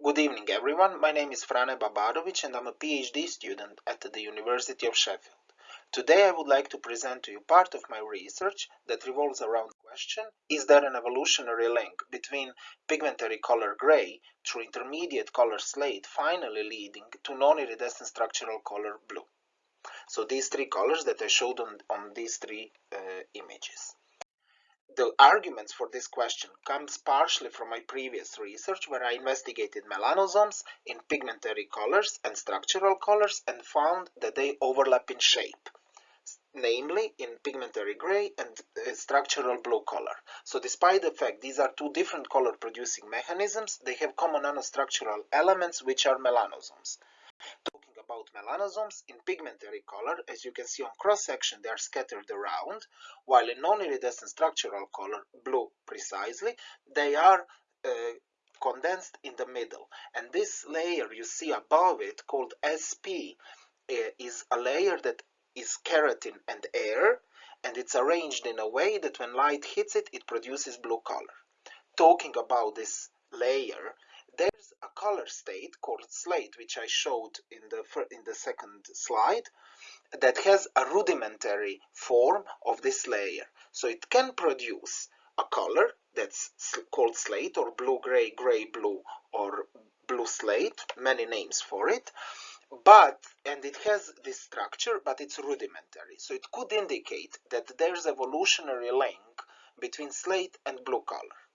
Good evening everyone, my name is Frane Babarovic and I'm a PhD student at the University of Sheffield. Today I would like to present to you part of my research that revolves around the question Is there an evolutionary link between pigmentary color gray through intermediate color slate finally leading to non-iridescent structural color blue? So these three colors that I showed on, on these three uh, images. The arguments for this question comes partially from my previous research where I investigated melanosomes in pigmentary colors and structural colors and found that they overlap in shape namely in pigmentary gray and uh, structural blue color. So despite the fact these are two different color producing mechanisms, they have common nanostructural elements which are melanosomes melanosomes in pigmentary color, as you can see on cross section they are scattered around, while in non-iridescent structural color, blue precisely, they are uh, condensed in the middle. And this layer you see above it called SP uh, is a layer that is keratin and air and it's arranged in a way that when light hits it, it produces blue color. Talking about this layer, there's a color state called slate, which I showed in the, in the second slide, that has a rudimentary form of this layer. So it can produce a color that's called slate or blue-gray, gray-blue or blue slate, many names for it, but, and it has this structure, but it's rudimentary. So it could indicate that there's evolutionary link between slate and blue color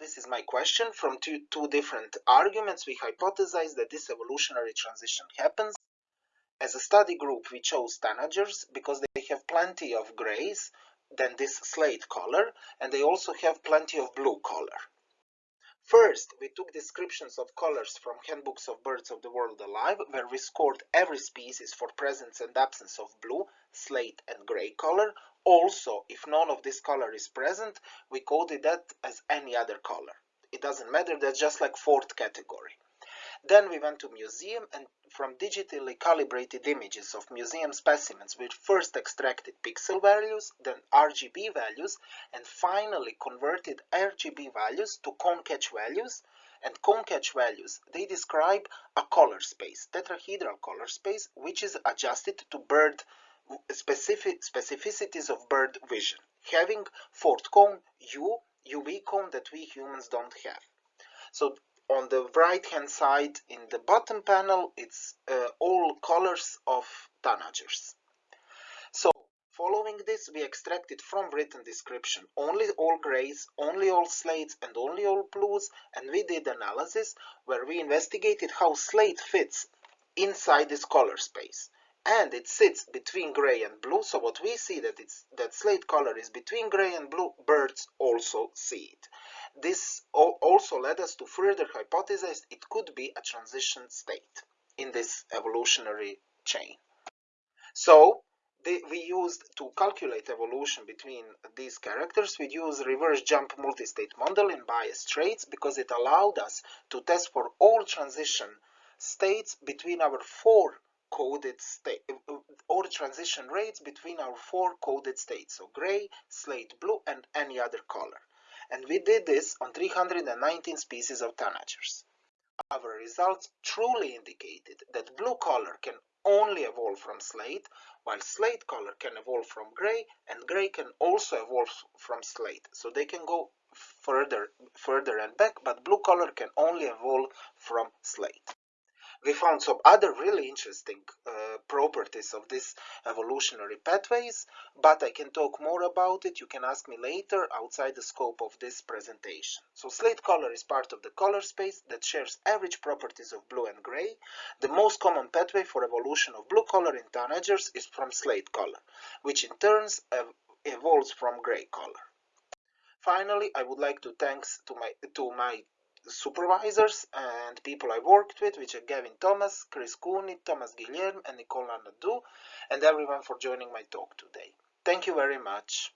this is my question. From two, two different arguments, we hypothesize that this evolutionary transition happens. As a study group, we chose tanagers because they have plenty of grays than this slate color, and they also have plenty of blue color. First, we took descriptions of colors from handbooks of birds of the world alive, where we scored every species for presence and absence of blue, slate, and gray color. Also, if none of this color is present, we coded that as any other color. It doesn't matter, that's just like fourth category. Then we went to museum and from digitally calibrated images of museum specimens we first extracted pixel values, then RGB values, and finally converted RGB values to cone catch values. And cone catch values, they describe a color space, tetrahedral color space, which is adjusted to bird specific specificities of bird vision, having fourth cone U, UV cone that we humans don't have. So on the right hand side in the bottom panel it's uh, all colors of tanagers so following this we extracted from written description. Only all grays only all slates and only all blues. And we did analysis where we investigated how slate fits inside this color space and it sits between gray and blue. So what we see that it's that slate color is between gray and blue birds also see it. This also led us to further hypothesize it could be a transition state in this evolutionary chain. So we used to calculate evolution between these characters, we used reverse jump multi-state model in BayesTraits because it allowed us to test for all transition states between our four coded state uh, uh, or transition rates between our four coded states so gray slate blue and any other color and we did this on 319 species of tanagers. Our results truly indicated that blue color can only evolve from slate, while slate color can evolve from gray, and gray can also evolve from slate. So they can go further, further and back, but blue color can only evolve from slate we found some other really interesting uh, properties of these evolutionary pathways, but I can talk more about it. You can ask me later outside the scope of this presentation. So slate color is part of the color space that shares average properties of blue and gray. The most common pathway for evolution of blue color in tanagers is from slate color, which in turn ev evolves from gray color. Finally, I would like to thanks to my to my supervisors and people I worked with, which are Gavin Thomas, Chris Cooney, Thomas Guillerme, and Nicola Nadeau, and everyone for joining my talk today. Thank you very much.